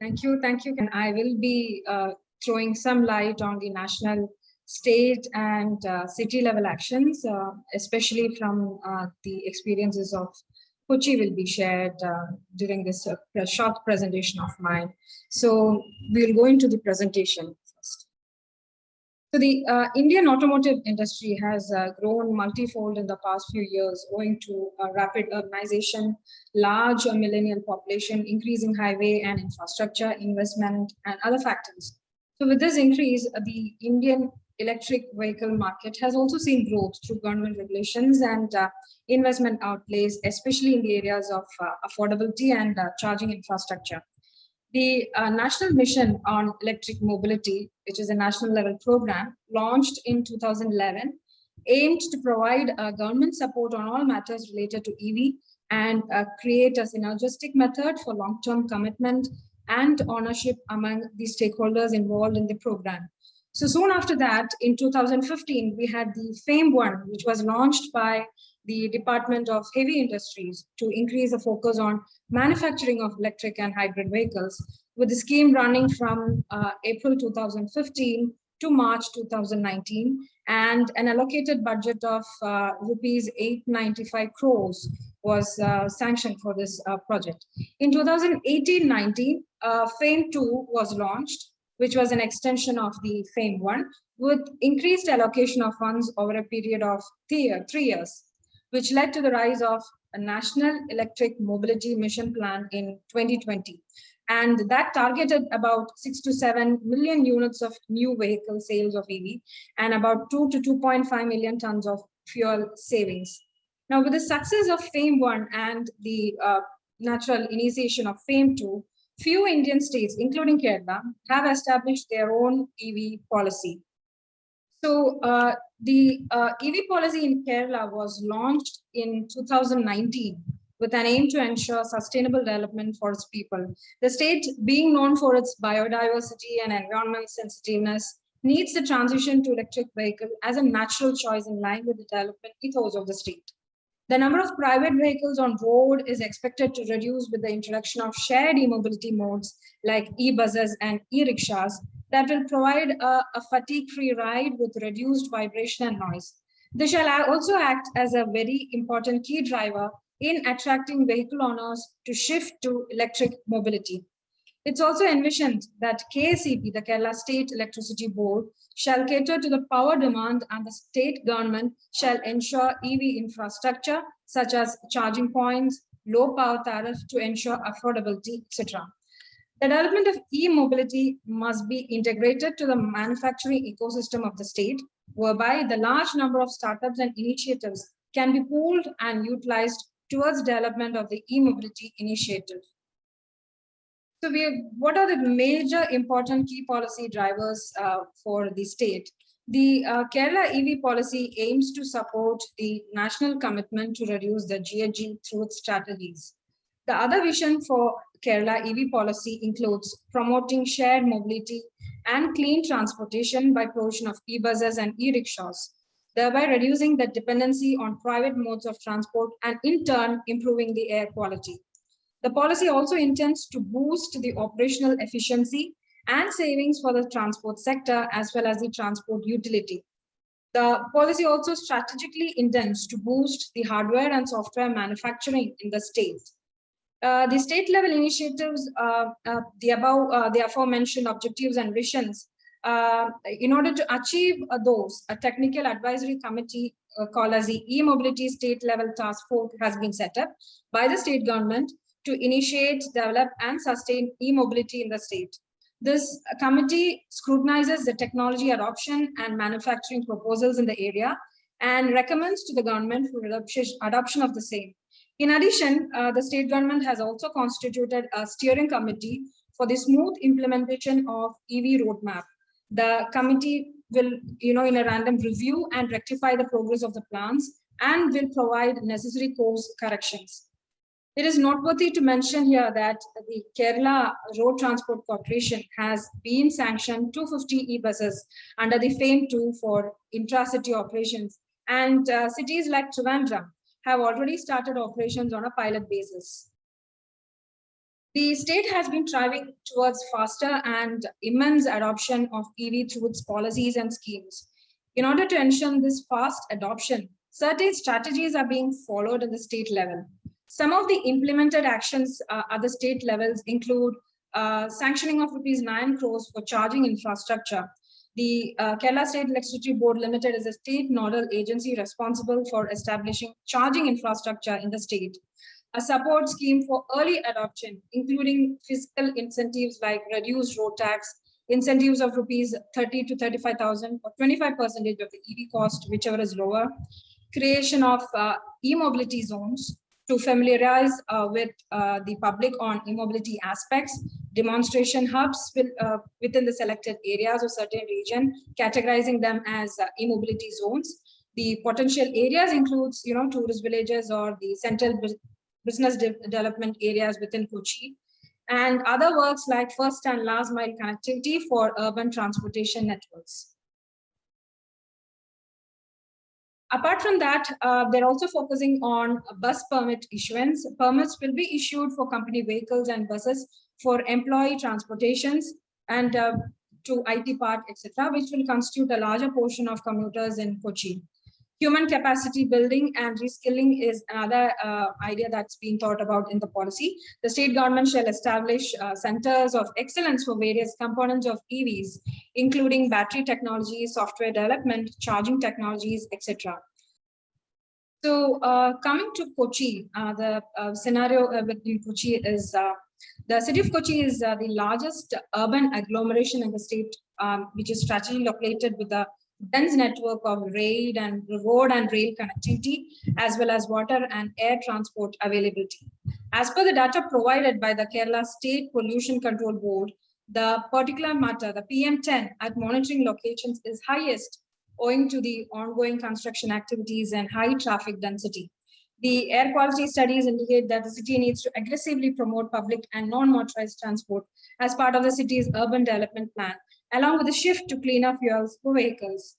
Thank you, thank you. And I will be uh, throwing some light on the national, state and uh, city level actions, uh, especially from uh, the experiences of Kochi will be shared uh, during this uh, short presentation of mine. So we'll go into the presentation. So the uh, Indian automotive industry has uh, grown multifold in the past few years owing to rapid urbanization, large millennial population, increasing highway and infrastructure investment and other factors. So with this increase, uh, the Indian electric vehicle market has also seen growth through government regulations and uh, investment outlays, especially in the areas of uh, affordability and charging infrastructure. The uh, National Mission on Electric Mobility, which is a national level program, launched in 2011, aimed to provide uh, government support on all matters related to EV and uh, create a synergistic method for long-term commitment and ownership among the stakeholders involved in the program. So soon after that, in 2015, we had the FAME 1, which was launched by the Department of Heavy Industries to increase the focus on manufacturing of electric and hybrid vehicles, with the scheme running from uh, April 2015 to March 2019, and an allocated budget of uh, rupees 895 crores was uh, sanctioned for this uh, project. In 2018-19, uh, FAME 2 was launched, which was an extension of the FAME 1, with increased allocation of funds over a period of three, three years which led to the rise of a national electric mobility mission plan in 2020. And that targeted about six to seven million units of new vehicle sales of EV and about two to 2.5 million tons of fuel savings. Now, with the success of FAME 1 and the uh, natural initiation of FAME 2, few Indian states, including Kerala, have established their own EV policy. So uh, the uh, EV policy in Kerala was launched in 2019 with an aim to ensure sustainable development for its people. The state, being known for its biodiversity and environmental sensitiveness, needs the transition to electric vehicle as a natural choice in line with the development ethos of the state. The number of private vehicles on road is expected to reduce with the introduction of shared e-mobility modes like e-buses and e-rickshaws that will provide a, a fatigue-free ride with reduced vibration and noise. This shall also act as a very important key driver in attracting vehicle owners to shift to electric mobility. It's also envisioned that KSEB, the Kerala State Electricity Board, shall cater to the power demand and the state government shall ensure EV infrastructure such as charging points, low power tariff to ensure affordability, etc. The development of e-mobility must be integrated to the manufacturing ecosystem of the state, whereby the large number of startups and initiatives can be pooled and utilized towards development of the e-mobility initiative. So we what are the major important key policy drivers uh, for the state? The uh, Kerala EV policy aims to support the national commitment to reduce the GHG through its strategies. The other vision for Kerala EV policy includes promoting shared mobility and clean transportation by provision of e-buses and e-rickshaws, thereby reducing the dependency on private modes of transport and in turn improving the air quality. The policy also intends to boost the operational efficiency and savings for the transport sector as well as the transport utility. The policy also strategically intends to boost the hardware and software manufacturing in the state the state level initiatives, uh, uh, the above, uh, the aforementioned objectives and visions, uh, in order to achieve those, a technical advisory committee called as the e-mobility state level task force has been set up by the state government to initiate, develop and sustain e-mobility in the state. This committee scrutinizes the technology adoption and manufacturing proposals in the area and recommends to the government for adoption of the same. In addition, uh, the state government has also constituted a steering committee for the smooth implementation of EV roadmap. The committee will, you know, in a random review and rectify the progress of the plans and will provide necessary course corrections. It is noteworthy to mention here that the Kerala Road Transport Corporation has been sanctioned 250 e-buses under the FAME 2 for intra-city operations and uh, cities like Trivandrum have already started operations on a pilot basis. The state has been driving towards faster and immense adoption of EV through its policies and schemes. In order to ensure this fast adoption, certain strategies are being followed at the state level. Some of the implemented actions uh, at the state levels include uh, sanctioning of rupees 9 crores for charging infrastructure. The uh, Kerala State Electricity Board Limited is a state nodal agency responsible for establishing charging infrastructure in the state. A support scheme for early adoption, including fiscal incentives like reduced road tax, incentives of rupees 30 to 35,000 or 25 percentage of the EV cost, whichever is lower, creation of uh, e-mobility zones to familiarize uh, with uh, the public on e-mobility aspects, demonstration hubs will, uh, within the selected areas of certain region, categorizing them as uh, zones. The potential areas includes, you know, tourist villages or the central business de development areas within Kochi, and other works like first and last mile connectivity for urban transportation networks. Apart from that, uh, they're also focusing on bus permit issuance. Permits will be issued for company vehicles and buses for employee transportations and uh, to IT park, etc., which will constitute a larger portion of commuters in Kochi. Human capacity building and reskilling is another uh, idea that's being thought about in the policy. The state government shall establish uh, centers of excellence for various components of EVs, including battery technology, software development, charging technologies, etc. So uh, coming to Kochi, uh, the uh, scenario with Kochi is uh, the city of Kochi is the largest urban agglomeration in the state, um, which is strategically located with a dense network of rail and road and rail connectivity, as well as water and air transport availability. As per the data provided by the Kerala State Pollution Control Board, the particular matter, the PM10 at monitoring locations is highest owing to the ongoing construction activities and high traffic density. The air quality studies indicate that the city needs to aggressively promote public and non-motorized transport as part of the city's urban development plan along with a shift to cleaner fuels for vehicles.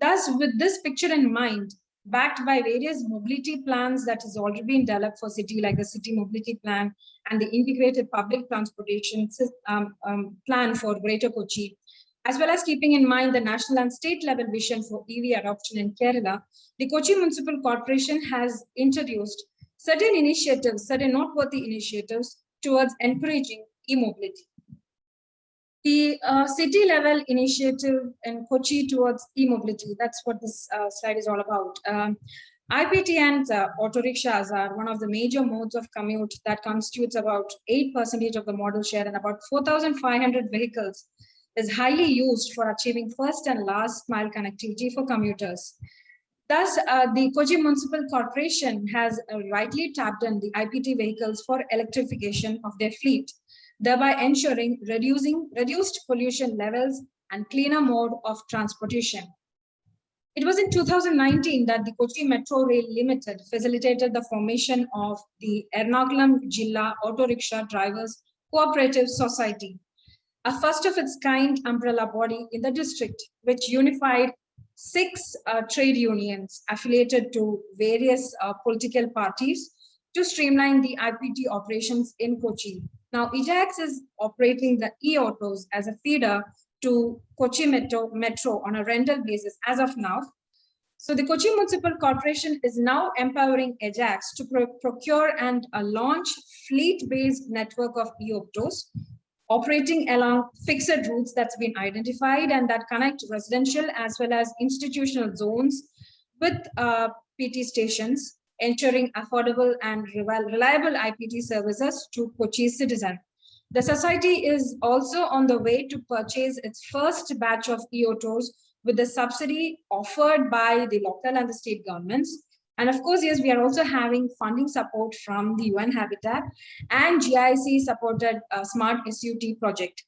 Thus, with this picture in mind, backed by various mobility plans that has already been developed for city, like the city mobility plan and the integrated public transportation um, um, plan for Greater Kochi, as well as keeping in mind the national and state level vision for EV adoption in Kerala, the Kochi Municipal Corporation has introduced certain initiatives, certain noteworthy initiatives towards encouraging e-mobility. The uh, city level initiative in Kochi towards e-mobility, that's what this uh, slide is all about. Um, IPT and uh, auto rickshaws are one of the major modes of commute that constitutes about 8% of the modal share and about 4,500 vehicles is highly used for achieving first and last mile connectivity for commuters. Thus, uh, the Kochi Municipal Corporation has uh, rightly tapped in the IPT vehicles for electrification of their fleet thereby ensuring reducing reduced pollution levels and cleaner mode of transportation. It was in 2019 that the Kochi Metro Rail Limited facilitated the formation of the Ernakulam Jilla Auto Rickshaw Drivers Cooperative Society, a first of its kind umbrella body in the district, which unified six uh, trade unions affiliated to various uh, political parties to streamline the IPT operations in Kochi. Now, EJAX is operating the e-autos as a feeder to Kochi Metro, Metro on a rental basis as of now. So the Kochi Municipal Corporation is now empowering Ajax to pro procure and uh, launch fleet-based network of e-autos operating along fixed routes that's been identified and that connect residential as well as institutional zones with uh, PT stations ensuring affordable and reliable IPT services to Kochi citizen. The society is also on the way to purchase its first batch of e-autos with the subsidy offered by the local and the state governments. And of course, yes, we are also having funding support from the UN Habitat and GIZ supported uh, Smart SUT project.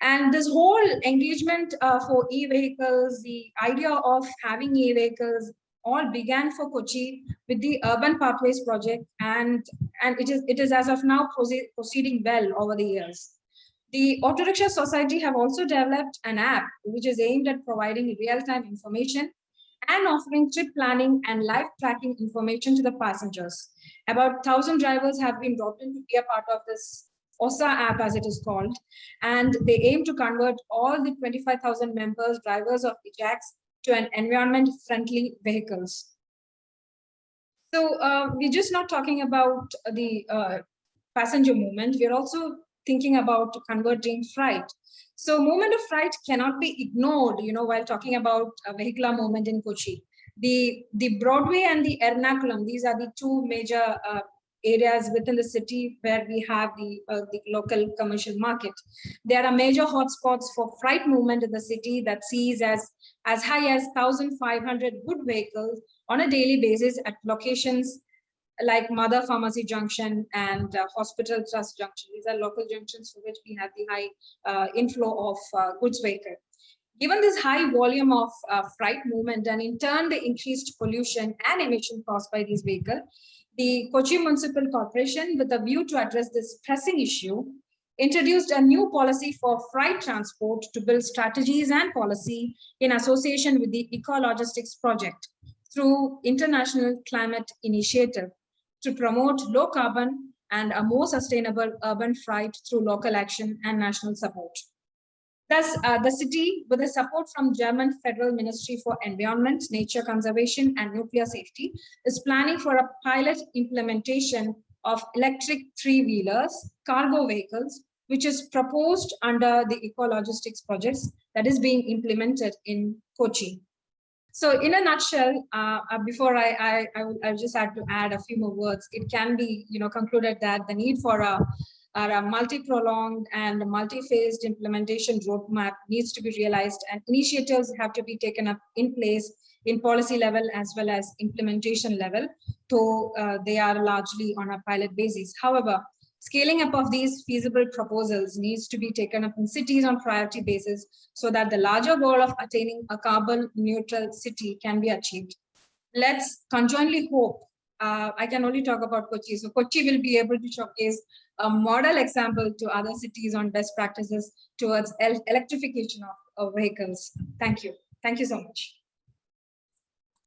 And this whole engagement uh, for e-vehicles, the idea of having e-vehicles all began for Kochi with the Urban Pathways project, and and it is it is as of now proceed, proceeding well over the years. The Auto Rickshaw Society have also developed an app which is aimed at providing real-time information and offering trip planning and live tracking information to the passengers. About 1,000 drivers have been brought in to be a part of this OSA app as it is called, and they aim to convert all the 25,000 members, drivers of the Ajax to an environment-friendly vehicles. So uh, we're just not talking about the uh, passenger movement, we're also thinking about converting freight. So movement of freight cannot be ignored, you know, while talking about vehicular movement in Kochi. The, the Broadway and the Ernakulam, these are the two major uh, areas within the city where we have the, uh, the local commercial market. There are major hotspots for freight movement in the city that sees as, as high as 1,500 good vehicles on a daily basis at locations like Madhava Pharmacy Junction and uh, Hospital Trust Junction. These are local junctions for which we have the high uh, inflow of uh, goods vehicle. Given this high volume of uh, freight movement and in turn the increased pollution and emission caused by these vehicles, the Kochi Municipal Corporation, with a view to address this pressing issue, introduced a new policy for freight transport to build strategies and policy in association with the Eco-Logistics Project through International Climate Initiative to promote low carbon and a more sustainable urban freight through local action and national support. Thus, uh, the city, with the support from German Federal Ministry for Environment, Nature Conservation and Nuclear Safety, is planning for a pilot implementation of electric three-wheelers, cargo vehicles, which is proposed under the eco-logistics projects that is being implemented in Kochi. So in a nutshell, uh, uh, before I, I, I, I just had to add a few more words, it can be, you know, concluded that the need for a, a multi-prolonged and multi-phased implementation roadmap needs to be realized and initiatives have to be taken up in place in policy level as well as implementation level. So uh, they are largely on a pilot basis. However, Scaling up of these feasible proposals needs to be taken up in cities on priority basis so that the larger goal of attaining a carbon neutral city can be achieved. Let's conjointly hope, uh, I can only talk about Kochi, so Kochi will be able to showcase a model example to other cities on best practices towards electrification of, of vehicles. Thank you. Thank you so much.